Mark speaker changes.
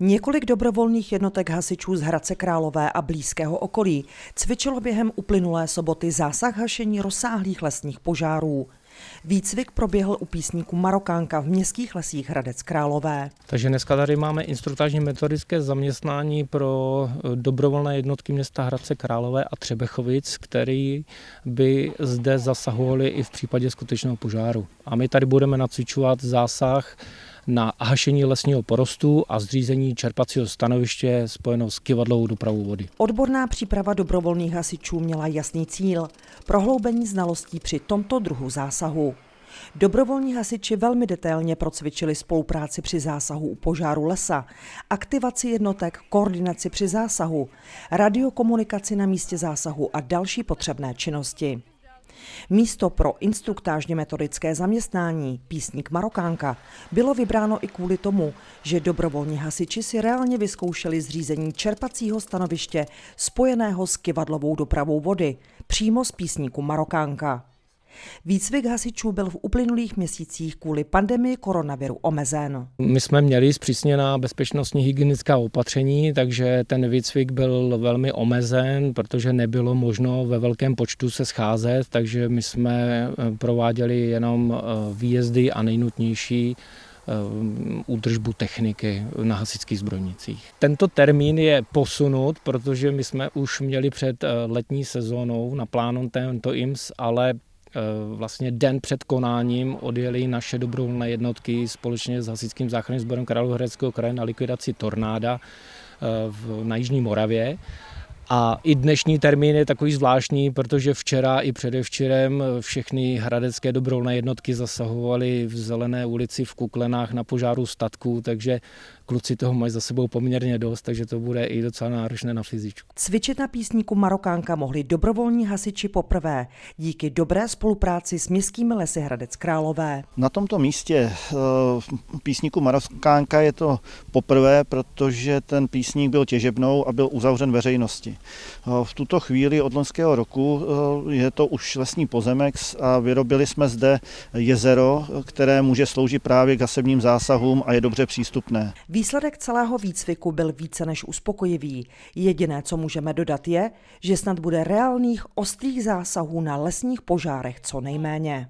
Speaker 1: Několik dobrovolných jednotek hasičů z Hradce Králové a blízkého okolí cvičilo během uplynulé soboty zásah hašení rozsáhlých lesních požárů. Výcvik proběhl u písníku Marokánka v městských lesích Hradec Králové.
Speaker 2: Takže dneska tady máme instruktážní metodické zaměstnání pro eh, dobrovolné jednotky města Hradce Králové a Třebechovic, který by zde zasahovali i v případě skutečného požáru. A my tady budeme nacvičovat zásah na hašení lesního porostu a zřízení čerpacího stanoviště spojeno s kivadlovou dopravou vody.
Speaker 1: Odborná příprava dobrovolných hasičů měla jasný cíl prohloubení znalostí při tomto druhu zásahu. Dobrovolní hasiči velmi detailně procvičili spolupráci při zásahu u požáru lesa, aktivaci jednotek, koordinaci při zásahu, radiokomunikaci na místě zásahu a další potřebné činnosti. Místo pro instruktážně metodické zaměstnání, písník Marokánka, bylo vybráno i kvůli tomu, že dobrovolní hasiči si reálně vyzkoušeli zřízení čerpacího stanoviště spojeného s kivadlovou dopravou vody, přímo z písníku Marokánka. Výcvik hasičů byl v uplynulých měsících kvůli pandemii koronaviru omezen.
Speaker 2: My jsme měli zpřísněná bezpečnostní hygienická opatření, takže ten výcvik byl velmi omezen, protože nebylo možno ve velkém počtu se scházet, takže my jsme eh, prováděli jenom eh, výjezdy a nejnutnější eh, údržbu techniky na hasičských zbrojnicích. Tento termín je posunut, protože my jsme už měli před letní sezónou na plánu tento IMS, ale vlastně den před konáním odjeli naše dobrovolné jednotky společně s Hasičským záchranným sborem Královéhradeckého kraje na likvidaci tornáda eh, na Jižní Moravě. A i dnešní termín je takový zvláštní, protože včera i předevčerem všechny hradecké dobrovolné jednotky zasahovaly v Zelené ulici v Kuklenách na požáru statku, takže kluci toho mají za sebou poměrně dost, takže to bude i docela náročné na fyzičku.
Speaker 1: Cvičit na písníku Marokánka mohli dobrovolní hasiči poprvé díky dobré spolupráci s městskými lesy Hradec Králové.
Speaker 3: Na tomto místě eh, písníku Marokánka je to poprvé, protože ten písník byl těžebnou a byl uzavřen veřejnosti. V tuto chvíli od loňského roku eh, je to už lesní pozemek a vyrobili jsme zde jezero, které může sloužit právě k gasebním zásahům a je dobře přístupné.
Speaker 1: Výsledek celého výcviku byl více než uspokojivý. Jediné, co můžeme dodat, je, že snad bude reálných ostrých zásahů na lesních požárech co nejméně.